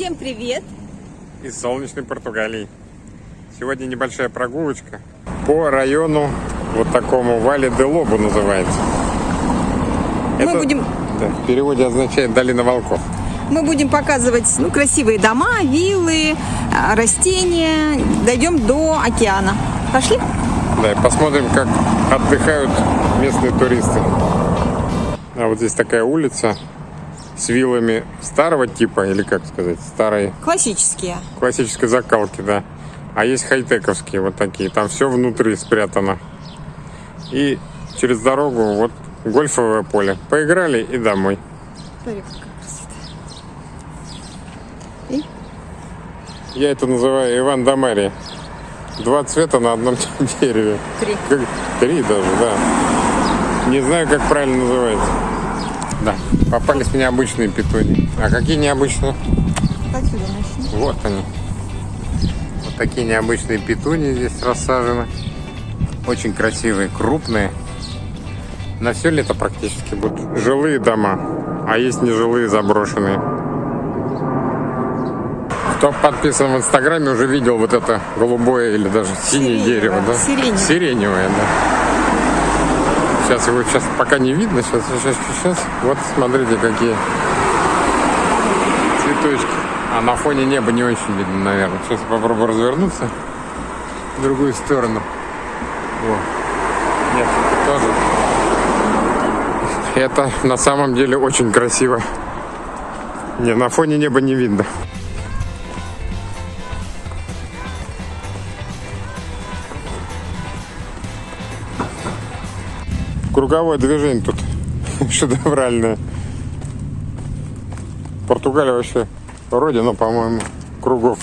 Всем привет! Из солнечной Португалии. Сегодня небольшая прогулочка по району вот такому Вале де Лобу называется. Мы Это, будем, да, в переводе означает долина волков. мы будем показывать ну, красивые дома, виллы, а, растения. Дойдем до океана. Пошли? Да, и посмотрим, как отдыхают местные туристы. А вот здесь такая улица с виллами старого типа, или как сказать, старой Классические. классической закалки, да. А есть хай-тековские вот такие. Там все внутри спрятано. И через дорогу вот гольфовое поле. Поиграли и домой. Смотри, красота. Я это называю Иван да Мария. Два цвета на одном дереве. Три. Как- Три даже, да. Не знаю, как правильно называется. Да, попались мне обычные петуни. А какие необычные? Отсюда начни. Вот они. Вот такие необычные петуни здесь рассажены. Очень красивые, крупные. На все лето практически будут жилые дома, а есть нежилые заброшенные. Кто подписан в Инстаграме, уже видел вот это голубое или даже синее Сиреневое, дерево, да? сиреневое. Сиреневое, да. Сейчас его сейчас пока не видно, сейчас, сейчас, сейчас. Вот смотрите, какие цветочки. А на фоне неба не очень видно, наверное. Сейчас попробую развернуться в другую сторону. О. Нет, это тоже. Это на самом деле очень красиво. Не, на фоне неба не видно. Круговое движение тут шедевральное. Португалия вообще родина, по-моему, кругов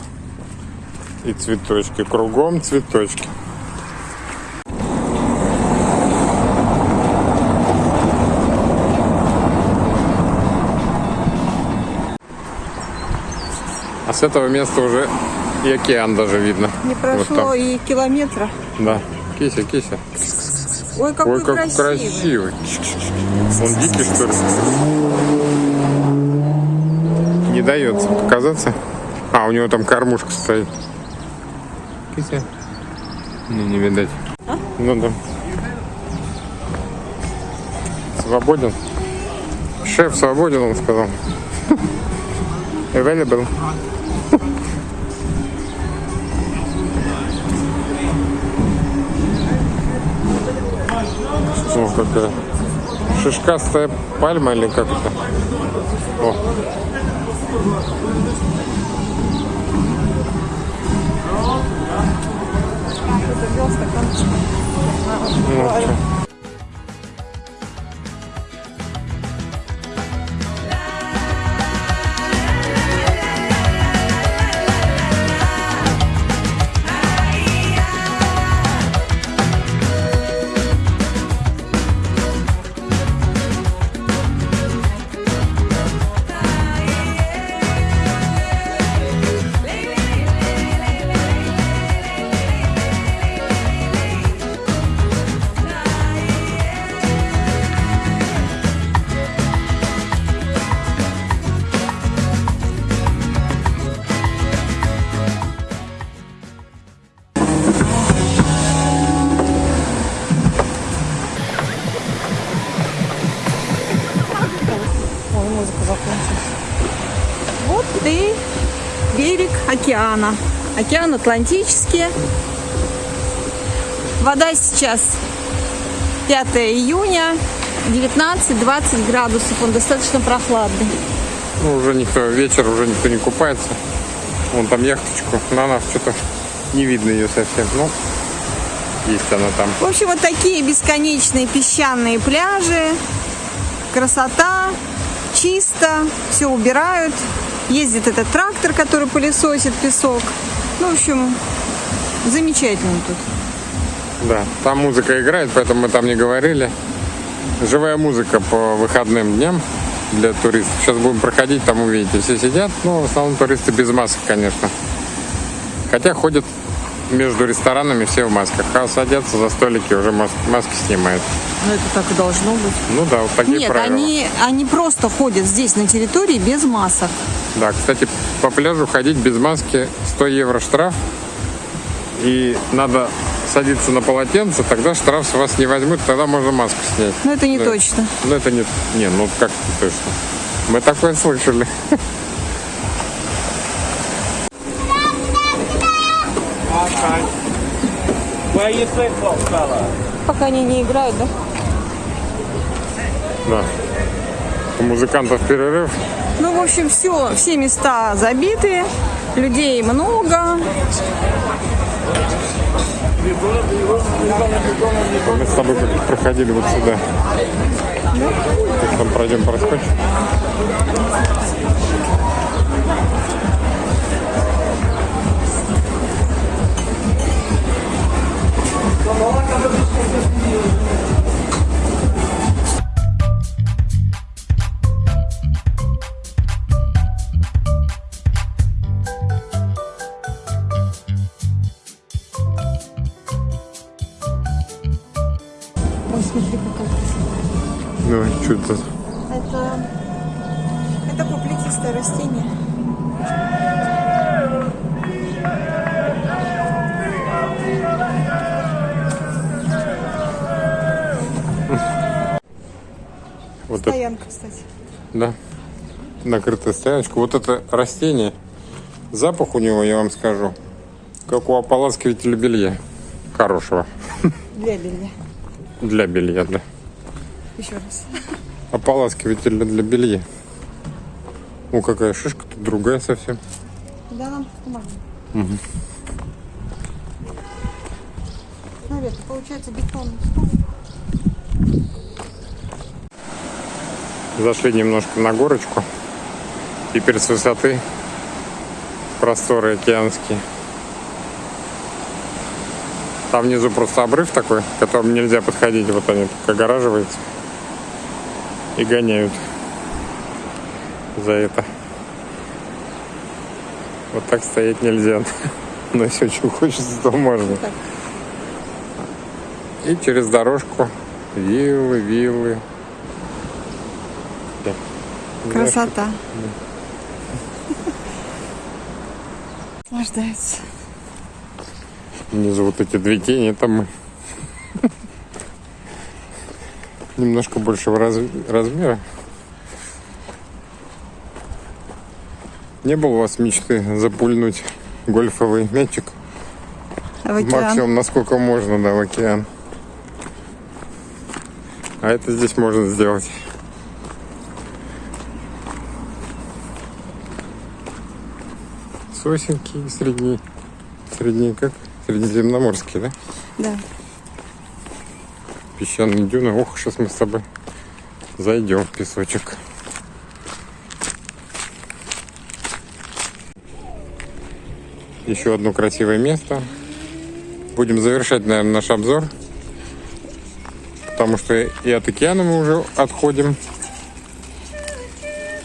и цветочки. Кругом цветочки. А с этого места уже и океан даже видно. Не Вот прошло там. и километра. Да. Кися, кися. Ой, какой Ой, как красивый. красивый. Он дикий, что ли? Не дается показаться. А, у него там кормушка стоит. Кися. Не, не видать. Ну да. Свободен. Шеф свободен, он сказал. Available. Какая шишкастая пальма или как это? О. Ну, музыка закончилась. Вот и берег океана. Океан Атлантический. Вода сейчас 5 июня, 19-20 градусов. Он достаточно прохладный. Ну, уже никто, вечер уже никто не купается. Вон там яхточку. На нас что-то не видно ее совсем. Ну, есть она там. В общем, вот такие бесконечные песчаные пляжи. Красота, чисто, все убирают. Ездит этот трактор, который пылесосит песок. Ну, в общем, замечательно тут. Да, там музыка играет, поэтому мы там не говорили. Живая музыка по выходным дням для туристов. Сейчас будем проходить, там увидите. Все сидят, но в основном туристы без масок, конечно. Хотя ходят между ресторанами все в масках, а садятся за столики, уже мас- маски снимают. Ну, это так и должно быть. Ну да, вот такие Нет, правила. они, они просто ходят здесь на территории без масок. Да, кстати, по пляжу ходить без маски 100 евро штраф. И надо садиться на полотенце, тогда штраф с вас не возьмут, тогда можно маску снять. Но это не Да. точно. Ну это не... Не, ну как не точно. Мы такое слышали. Пока они не играют, да? Да. У музыкантов перерыв. Ну, в общем, все, все места забиты, людей много. Мы с тобой как проходили вот сюда. Так, там пройдем проскочим. Ой, смотри, какая красота. Давай, что это? Это, это куплетистое растение. Вот это, Стоянка, кстати. да. Накрытая стояночка. Вот это растение, запах у него, я вам скажу, как у ополаскивателя белья. Хорошего. Для белья. Для белья, да. Еще раз. Ополаскиватель для белья. О, какая шишка, тут другая совсем. Да, нам помогли. Смотри, это получается бетонный стол. Зашли немножко на горочку. Теперь с высоты просторы океанские. Там внизу просто обрыв такой, к которому нельзя подходить. Вот они так огораживаются и гоняют за это. Вот так стоять нельзя. Но если очень хочется, то можно. И через дорожку виллы, виллы. Красота. Наслаждаются. Внизу вот эти две тени, это мы. Немножко большего раз- размера. Не было у вас мечты запульнуть гольфовый мячик? В океан. Максимум, насколько можно, да, в океан. А это здесь можно сделать. Сосенки средние. Средние как? Средиземноморские, да? Да. Песчаные дюны. Ох, сейчас мы с тобой зайдем в песочек. Еще одно красивое место. Будем завершать, наверное, наш обзор. Потому что и от океана мы уже отходим.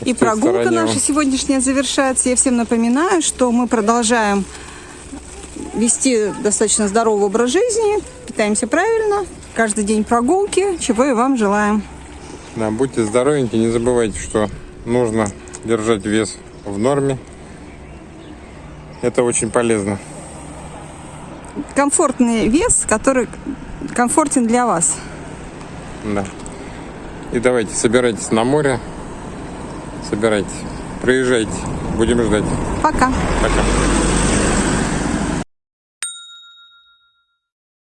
И прогулка наша сегодняшняя завершается. Я всем напоминаю, что мы продолжаем вести достаточно здоровый образ жизни, питаемся правильно, каждый день прогулки, чего и вам желаем. Да, будьте здоровеньки, не забывайте, что нужно держать вес в норме. Это очень полезно. Комфортный вес, который комфортен для вас. Да. И давайте, собирайтесь на море. Собирайтесь. Приезжайте. Будем ждать. Пока. Пока.